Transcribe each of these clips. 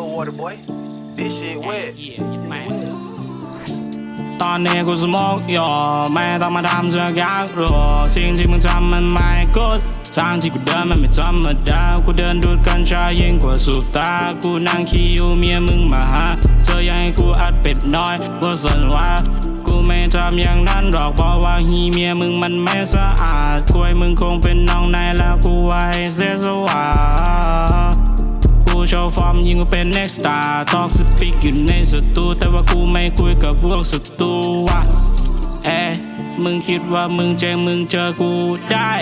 water, boy. This shit wet. ตอนนี้กูสโมกอยู่ไม่ต้องมาทำเสือกอยากรู้สิ่งที่มึงทำมันไม่กูดทางที่กูเดินมันไม่ธรรมดากูเดินดูดกัญชายิ่งกว่าสูบตากูนั่งขี้อยู่เมียมึงมาหาเธออยากให้กูอัดเป็ดน้อยว่าสนว่ากูไม่ทำอย่างนั้นหรอกเพราะว่าฮีเมียมึงมันไม่สะอาดกล้วยมึงคงเป็นน้องในแล้วกูไว้เสียส ยิงกูเป็น next star ทอกสปิกอยู่ในสตูแต่ว่ากูไม่คุยกับพวกศัตรูว่ะเอ๊ะมึงคิดว่ามึงเจงมึงเจอกูได้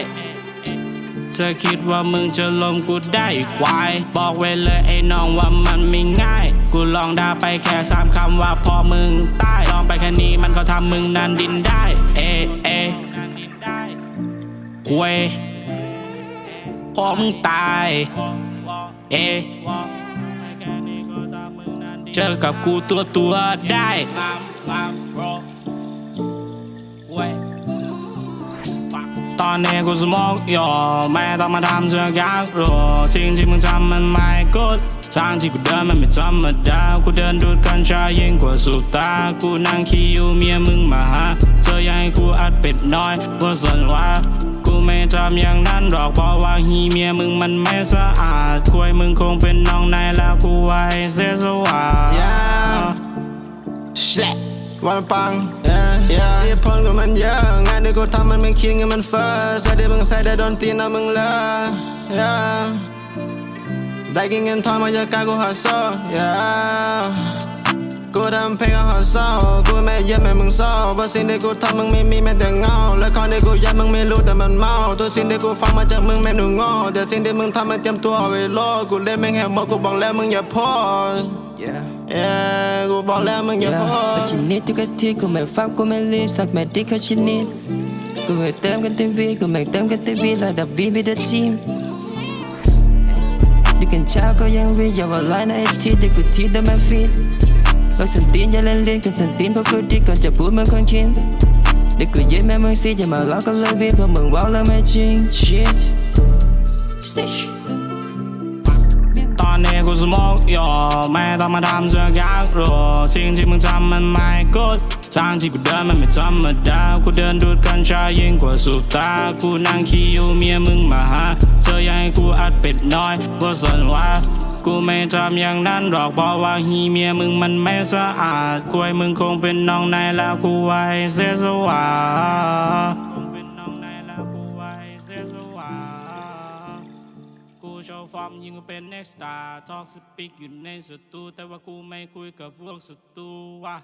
เธอคิดว่ามึงจะลมกูได้อีกควาย บอกไว้เลยไอ้น้องว่ามันไม่ง่าย กูลองด่าไปแค่สามคำว่าพอมึงตายลองไปแค่นี้มันก็ทำมึงนันดินได้ เอะเอะควยพอมึงตาย เอะ เจอกับกูตัวตัวได้ตอนนี้กูสโมกอยู่ไม่ต้องมาทำเสือกอยากรู้สิ่งที่มึงทำมันไม่กูดทางที่กูเดินมันไม่ธรรมดากูเดินดูดกัญชายิ่งกว่าสูบตากูนั่งขี้อยู่เมียมึงมาหาเธอยากให้กูอัดเป็ดน้อยว่าสนว่ากูไม่ทำอย่างนั้นหรอกเพราะว่าฮีเมียมึงมันไม่สะอาดกล้วยมึงคงเป็นน้องในแล้วกูไว้เสียสว วันปังที่พลก็มันเยอะ งานที่กูทำมันไม่คิดเงินมันเฟ้อใส่ได้มึงใส่ได้โดนตีนเอามึงเลยได้กินเงินทองมาจากการกูหาโซ่ yeah กูทำเพลงก็หาเศร้า กูไม่เย็บแม่มึงเศร้าเพราะสิ่งที่กูทำมึงไม่มีแม้แต่เงา และของที่กูยัดมึงไม่รู้แต่มันเมา ตัวสิ่งที่กูฟังมาจากมึงแม่หนูง่แต่สิ่งที่มึงทำมันเตรียมตัวเอาไว้รอกูเล่นแม่งแหกหมดกูบอกแล้วมึงอย่าพอ Yeah. yeah กูบอกแล้วมึงอย่าพอ But you need to get tea, กูไม่ฟังกูไม่รีบสักแม่ดิเขาชินิดกูไม่เติมกันเต็มวีกูไม่เติมกันเต็มวีระดับวีมีแต่ทีมดูกันเช้าก็ยังรีอย่าว่าไลน์ในไอทีเนนอย่าเล่นเล่นกันสันตีนเพราะกูดีก่อนจะพูดเหมือนคนคิดเด็กกูยิ้มแม่มึงสิจะมอกันเลยบีเพราะมึงว้าวแล้วไม่จริง shit Stitch ตอนนี้กูสโมกอยู่ไม่ต้องมาทำเสือกยากรู้สิ่งที่มึงทำมันไม่กูดทางที่กูเดินมันไม่ธรรมดากูเดินดูดกัญชายิ่งกว่าสูบตากูนั่งขี้อยู่เมียมึงมาหาเธอยากให้กูอัดเป็ดน้อยว่าสนว่ากูไม่ทำอย่างนั้นหรอกเพราะว่าฮีเมียมึงมันไม่สะอาดกล้วยมึงคงเป็นน้องในแล้วกูไว้เสียสวา กูชว์ฟอร์มยิงกูเป็นเน็กสตาร์ทอกสปิกอยู่ในสตูแต่ว่ากูไม่คุยกับพวกสตูว่ะ